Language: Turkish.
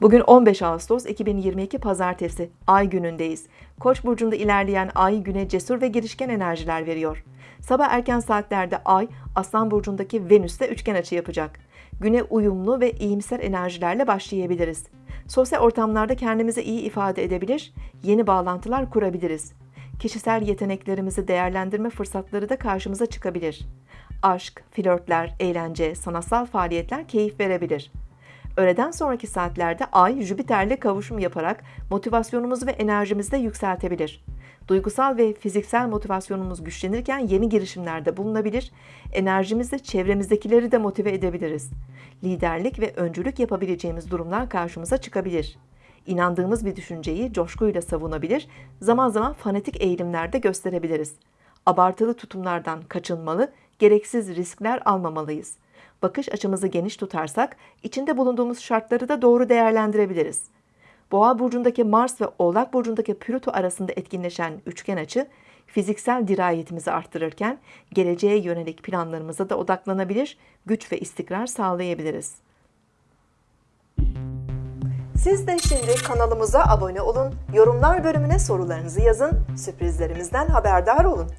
Bugün 15 Ağustos 2022 Pazartesi, Ay günündeyiz. Koç burcunda ilerleyen Ay güne cesur ve girişken enerjiler veriyor. Sabah erken saatlerde Ay, Aslan burcundaki Venüs'le üçgen açı yapacak. Güne uyumlu ve iyimser enerjilerle başlayabiliriz. Sosyal ortamlarda kendimizi iyi ifade edebilir, yeni bağlantılar kurabiliriz. Kişisel yeteneklerimizi değerlendirme fırsatları da karşımıza çıkabilir. Aşk, flörtler, eğlence, sanatsal faaliyetler keyif verebilir. Öğleden sonraki saatlerde Ay, Jüpiter'le kavuşum yaparak motivasyonumuzu ve enerjimizi de yükseltebilir. Duygusal ve fiziksel motivasyonumuz güçlenirken yeni girişimlerde bulunabilir, enerjimizle çevremizdekileri de motive edebiliriz. Liderlik ve öncülük yapabileceğimiz durumlar karşımıza çıkabilir. İnandığımız bir düşünceyi coşkuyla savunabilir, zaman zaman fanatik eğilimlerde gösterebiliriz. Abartılı tutumlardan kaçınmalı, gereksiz riskler almamalıyız. Bakış açımızı geniş tutarsak, içinde bulunduğumuz şartları da doğru değerlendirebiliriz. Boğa burcundaki Mars ve Oğlak burcundaki Plüto arasında etkinleşen üçgen açı, fiziksel dirayetimizi arttırırken geleceğe yönelik planlarımıza da odaklanabilir, güç ve istikrar sağlayabiliriz. Siz de şimdi kanalımıza abone olun, yorumlar bölümüne sorularınızı yazın, sürprizlerimizden haberdar olun.